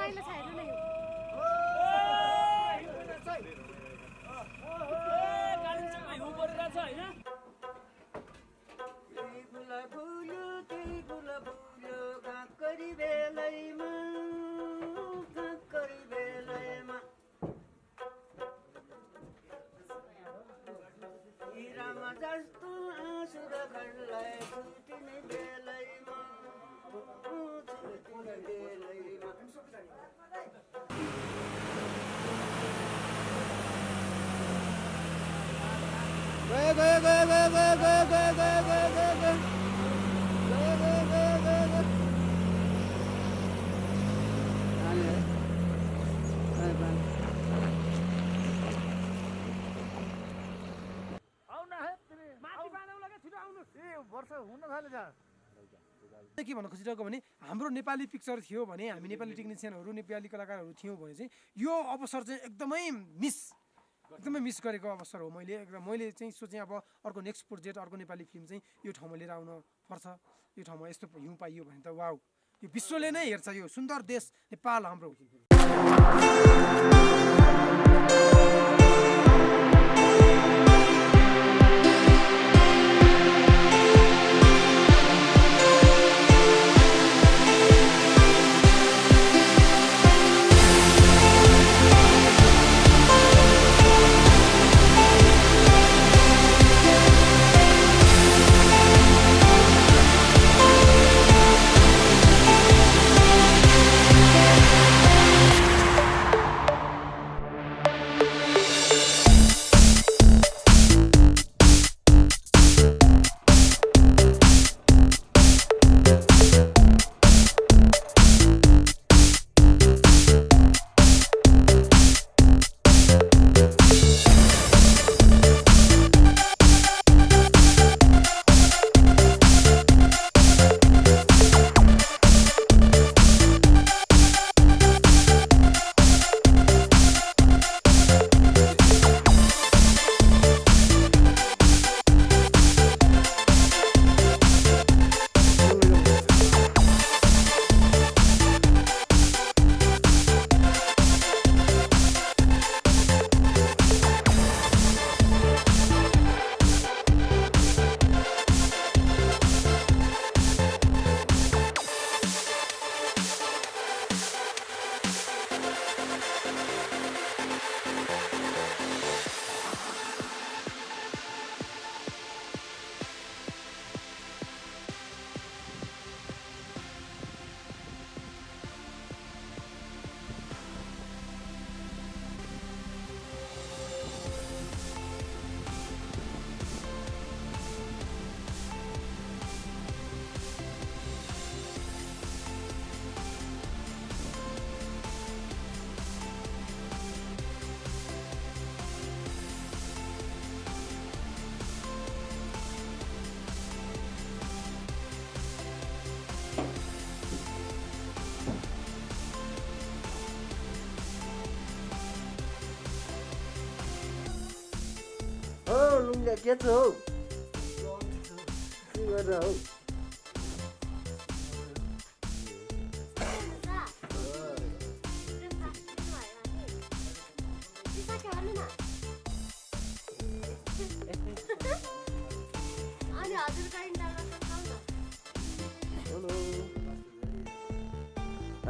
रमाइलो छ हेर्नु न त्यही के भन्न खोजिरहेको भने हाम्रो नेपाली पिक्चर थियो भने हामी नेपाली टेक्निसियनहरू नेपाली कलाकारहरू थियौँ भने चाहिँ यो अवसर चाहिँ एकदमै मिस एकदमै मिस गरेको अवसर हो मैले एकदम मैले चाहिँ सोचेँ अब अर्को नेक्स्ट प्रोजेक्ट अर्को नेपाली फिल्म चाहिँ यो ठाउँमा लिएर आउन पर्छ। यो ठाउँमा यस्तो हिउँ पाइयो भने त वाउ यो विश्वले नै हेर्छ यो सुन्दर देश नेपाल हाम्रो। के छ हौ के गरेर हौ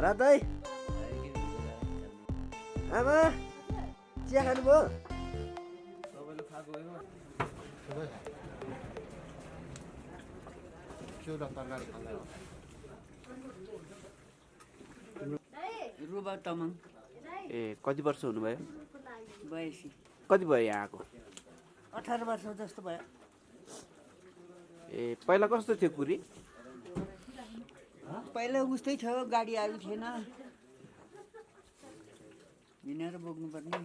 रातै आमा चिया खानुभयो रुबा तामाङ ए कति वर्ष हुनुभयो? बयासी। कति भयो यहाँ आएको अठार वर्ष जस्तो भयो। ए पहिला कस्तो थियो कुरी? पहिला उस्तै थियो गाडी आएको थिएन। हिँडेर बोक्नुपर्ने।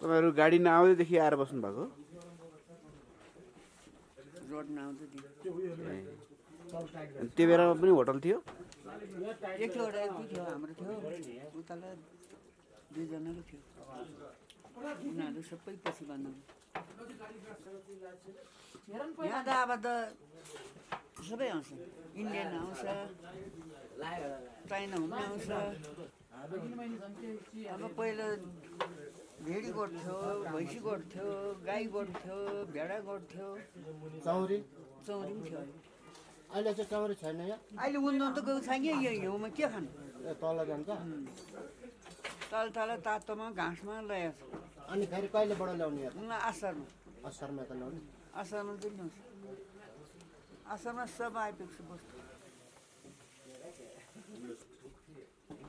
तपाईँहरू गाडी नआउँदैदेखि आएर बस्नु भएको रोड नआउँदै थियो अनि त्यो बेलामा पनि होटल थियो? दुईजनाको थियो। उनीहरू सबै पछि भन्नु। यहाँ त अब त सबै आउँछ। इन्डियन आउँछ चाइना हुँदै आउँछ। अब पहिला भेडी गोठ थियो भैँसी गोठ थियो गाई गोठ थियो भेडा गोठ थियो चौरी चौरी पनि थियो अहिले चाहिँ चौरी छैन यहाँ अहिले उन्नत त गएको छैन यो हिउँमा के खानु तल जान्छ तल तल तातोमा घाँसमा ल्याएको छ अनि फेरि कहिलेबाट ल्याउने असारमा असारमा त ल्याउने असारमा चाहिँ ल्याउँछ असारमा सब आइपुग्छ बस्तु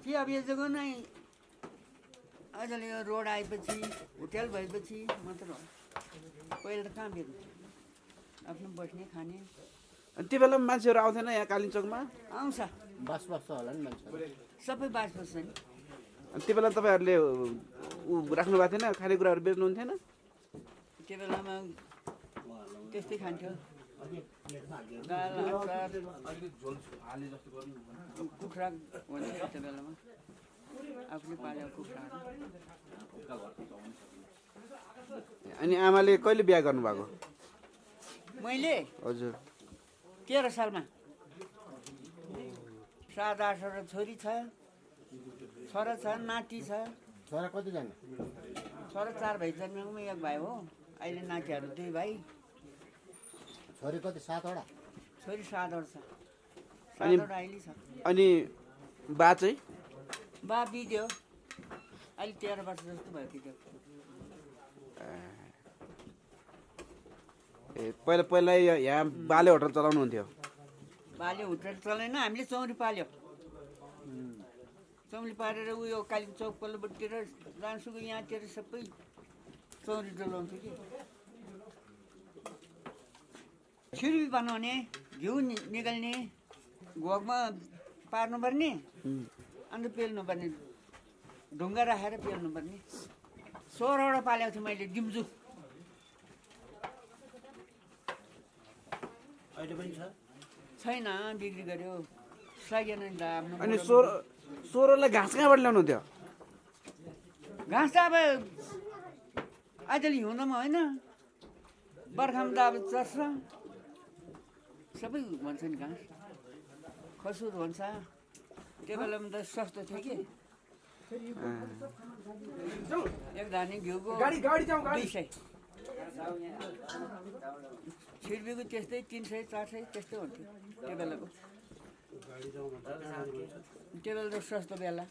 कि अब यो जग्गा नै अहिले यो रोड आएपछि होटेल भएपछि मात्र हो। पहिला त कहाँ बेच्नु? आफ्नो बस्ने खाने। अनि त्यो बेला मान्छेहरू आउँथेन यहाँ कालिम्पोङमा? आउँछ। बास बस्छ होला नि मान्छे सबै बास बस्छ नि। अनि त्यो बेला तपाईँहरूले ऊ राख्नु भएको थिएन? खानेकुराहरू बेच्नुहुन्थेन? त्यो बेलामा त्यस्तै खान्थ्यो। दाल अचार कुखुरा बेलामा आफूले पालेको कुखुराहरू अनि आमाले कहिले बिहा गर्नुभएको? मैले? हजुर। तेह्र सालमा। सात आठवटा छोरी छ छोरा छ नाति छ। छोरा कतिजना छोरा चार भाइ जन्मेकोमा एक भाइ हो। अहिले नातिहरू दुई भाइ। छोरी कति? सातवटा छोरी सातवटा छ। अनि- सातवटा अहिले छ। अनि बा चाहिँ? बा बित्यो अहिले तेह्र वर्ष जस्तो भयो बित्यो ए पहिला पहिला यहाँ यहाँ बाले होटल चलाउनुहुन्थ्यो। बाल्यो होटेल चलेन हामीले चौरी पाल्यो। चौरी पालेर उयो कालिम्पोङ चौक पल्लोपट्टितिर लान्सुको यहाँतिर सबै चौरी डोलाउँथ्यो कि। छिर्पी बनाउने घिउ निकाल्ने घोकमा पार्नुपर्ने अन्त पेल्नुपर्ने ढुङ्गा राखेर पेल्नुपर्ने। सोह्रवटा पालेको थिएँ मैले डिम्जु छैन बिक्री गर्यो। सकेन नि त आफ्नो अनि सोह्र सोह्रलाई घाँस कहाँबाट ल्याउनुहुन्थ्यो घाँस त अब आजले हिउँदोमा होइन। बर्खामा त अब चर्छ सबै भन्छ नि घाँस खसुर भन्छ? त्यो बेलामा त सस्तो थियो कि? एक धाने घिउको गाडी गाडी जाउँ गाडी। दुई सय। छिर्पीको त्यस्तै तिन सय चार सय त्यस्तै हुन्थ्यो त्यो बेलाको त्यो बेला त सस्तो बेला।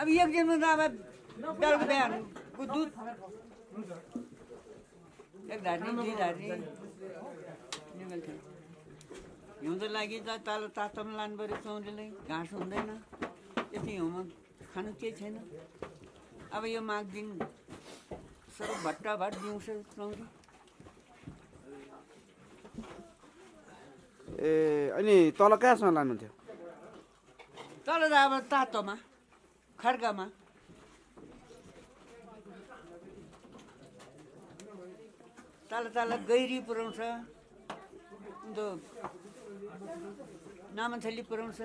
अब एक दिनमा त अब बेलुका बिहानको दुध एक धार्ने दुई निकाल्थ्यो हिउँदो लागि त तल तातोमा लानु पऱ्यो चौरीलाई घाँस हुँदैन। यति हिउँमा खानु केही छैन। अब यो माघ दिन सबै भट्टा भट दिउँसो चौरी ए अनि तल कहाँसम्म लानुहुन्थ्यो? तल त अब तातोमा खड्कामा तल तल गैरी पुऱ्याउँछ अन्त नामथली पुऱ्याउँछ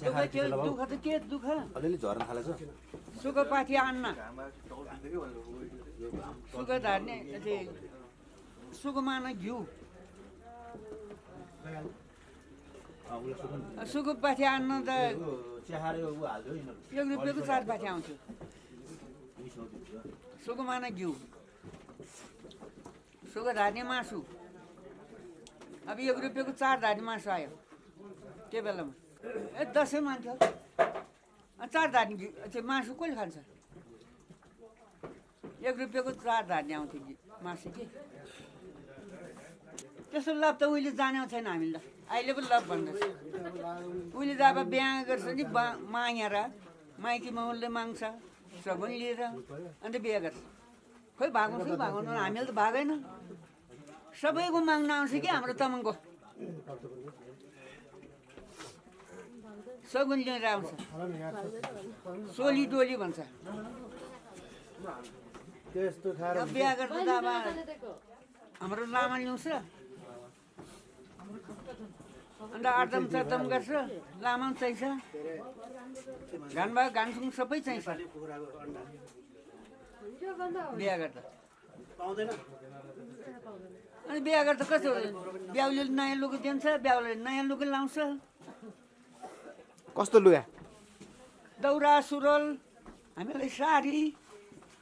दुःख त के दुःख? झर्न थालेछ। सुख पाथी अन्न सुख धार्ने सुखमान घिउ। सुख पाथी अन्न त एक रुपियाँको चार पाथी आउँथ्यो सुखमान घिउ। सुख धार्ने मासु। अब एक रुपियाँको चार धार्ने मासु आयो। त्यो बेलामा। ए दसैँ मान्थ्यो। चार धार्ने घिउ त्यो मासु कसले खान्छ? एक रुपियाँको चार धार्ने आउँथ्यो मासु कि? त्यस्तो लाभ त उहिले जानेको छैन हामीले त। अहिले पनि लाभ भन्दैछ। उहिले त अब बिहा गर्छ नि बा मागेर माइती माउले माग्छ सगुन लिएर अन्त बिहा गर्छ। खोइ भागाउँछ कि भागाउनु हामीले त भागेन। सबैको माग्न आउँछ कि हाम्रो तामाङको सगुन लिएर आउँछ। सोली डोली भन्छ। बिहा गर्दा त अब हाम्रो लामा ल्याउँछ। अन्त आठम चतम गर्छ लामा पनि चाहिन्छ। घान भयो घानसुङ सबै चाहिन्छ। बिहा गर्दा। अनि बिहा गर्दा कस्तो ब्याउले नयाँ लुगा दिन्छ ब्याउले नयाँ लुगा लाउँछ। कस्तो लुगा? दौरा सुरुवाल हामीलाई साडी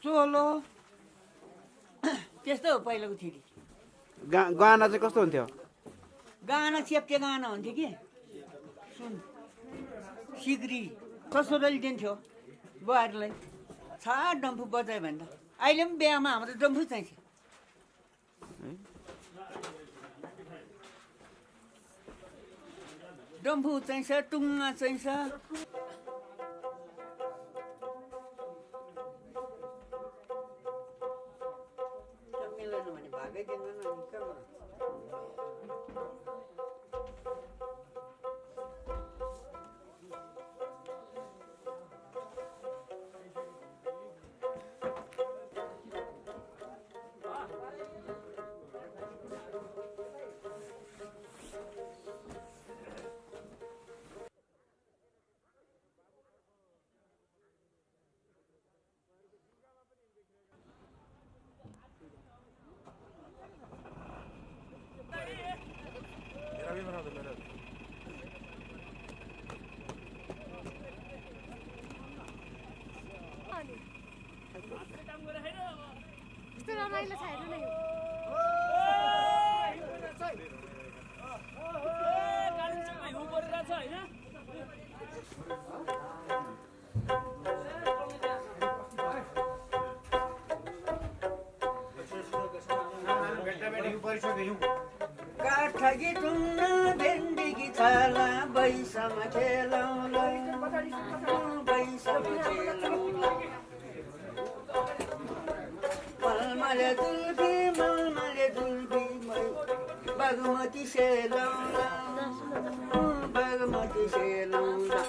चोलो त्यस्तो हो पहिलाको गा गहना चाहिँ कस्तो हुन्थ्यो? गाना चेप्टे गाना हुन्थ्यो कि? सुन। सिग्री। ससुराले दिन्थ्यो बुहारीलाई? छा डम्फु बजायो भने त। अहिले पनि बिहामा हाम्रो डम्फु चाहिन्छ डम्फु चाहिन्छ टुङ्गा चाहिन्छ मिलेन भने भागै दिँदैन ठगी टुङ्गा भेन्डी गीतला बैसमा खेल Hallelujah.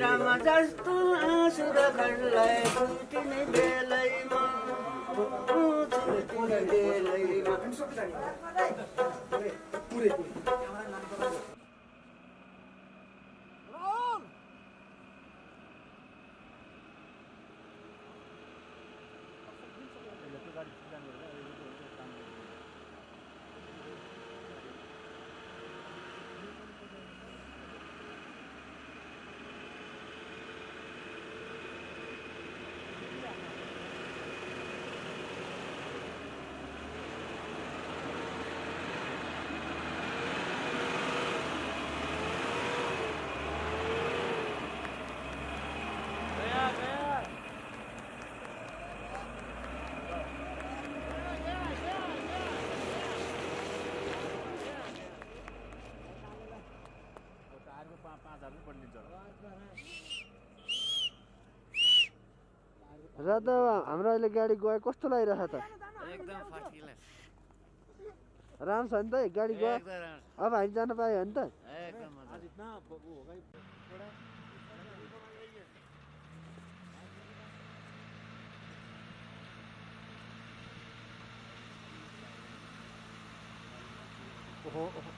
राम जस्तो बेलैमा र त हाम्रो अहिले गाडी गयो कस्तो लागिरहेछ त? राम्रो छ नि त गाडी गयो अब हामी जान पायो भने त? एकदम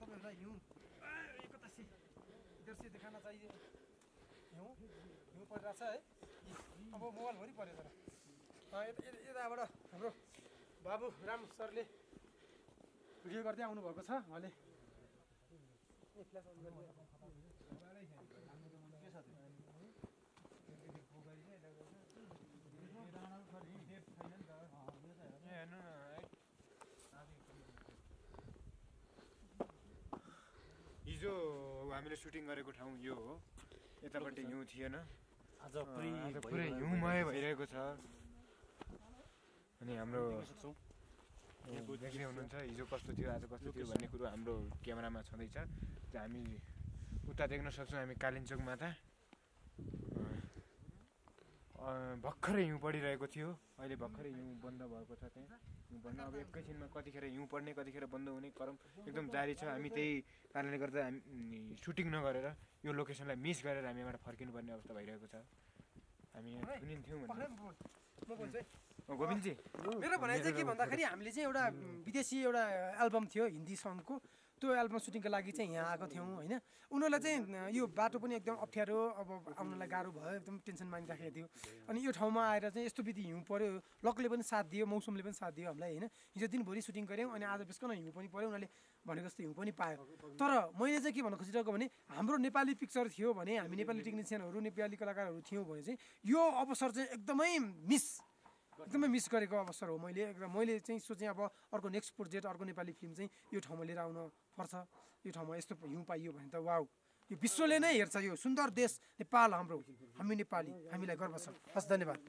तपाईँहरूलाई हिउँ आ, यो कता से इधर से देखाना चाहिए हिउँ हिउँ परिरहेछ है अब मोबाइलभरि पऱ्यो तर यताबाट हाम्रो बाबु राम सरले भिडियो गर्दै आउनुभएको छ उहाँले ए, फ्ल्यास अन गरिदिनु। हिजो हामीले सुटिङ गरेको ठाउँ यो हो। यतापट्टि हिउँ थिएन। आज पुरै हिउँमय भइरहेको छ। अनि हाम्रो देख्दै हुनुहुन्छ हिजो कस्तो थियो आज कस्तो थियो भन्ने कुरो हाम्रो क्यामेरामा छँदैछ। हामी उता देख्न सक्छौँ हामी कालिम्चोक अँ, भर्खरै हिउँ परिरहेको थियो। अहिले भर्खरै हिउँ बन्द भएको छ त्यहाँ। बन्द अब एकैछिनमा कतिखेर हिउँ पर्ने कतिखेर बन्द हुने क्रम एकदम जारी छ। हामी त्यही कारणले गर्दा हामी सुटिङ नगरेर यो लोकेसनलाई मिस गरेर हामी यहाँबाट फर्किनुपर्ने अवस्था भइरहेको छ। हामी यहाँ सुनिन्थ्यौँ पक्रै भने गोविन्दजी। मेरो भनाइ चाहिँ के भन्दाखेरि हामीले चाहिँ एउटा विदेशी एउटा एल्बम थियो हिन्दी सङको त्यो एल्बम सुटिङको लागि चाहिँ यहाँ आएको थियौँ होइन? उनीहरूलाई चाहिँ यो बाटो पनि एकदम अप्ठ्यारो अब आउनलाई गाह्रो भयो एकदम टेन्सन मानिराखेको थियो। अनि यो ठाउँमा आएर चाहिँ यस्तो विधि हिउँ पऱ्यो लकले पनि साथ दियो मौसमले पनि साथ दियो हामीलाई होइन? हिजो दिनभरि सुटिङ गऱ्यौँ अनि आज बिस्कन हिउँ पनि पऱ्यो उनीहरूले भनेको जस्तो हिउँ पनि पायो। तर मैले चाहिँ के भन्न खोजिरहेको भने हाम्रो नेपाली पिक्चर थियो भने हामी नेपाली टेक्निसियनहरू नेपाली कलाकारहरू थियौँ भने चाहिँ यो अवसर चाहिँ एकदमै मिस एकदमै मिस गरेको अवसर हो मैले एकदम मैले चाहिँ सोचेँ अब अर्को नेक्स्ट प्रोजेक्ट अर्को नेपाली फिल्म चाहिँ यो ठाउँमा लिएर आउन पर्छ। यो ठाउँमा यस्तो हिउँ पाइयो भने त वाउ यो विश्वले नै हेर्छ यो सुन्दर देश नेपाल हाम्रो हामी नेपाली हामीलाई गर्व छ। हस् धन्यवाद।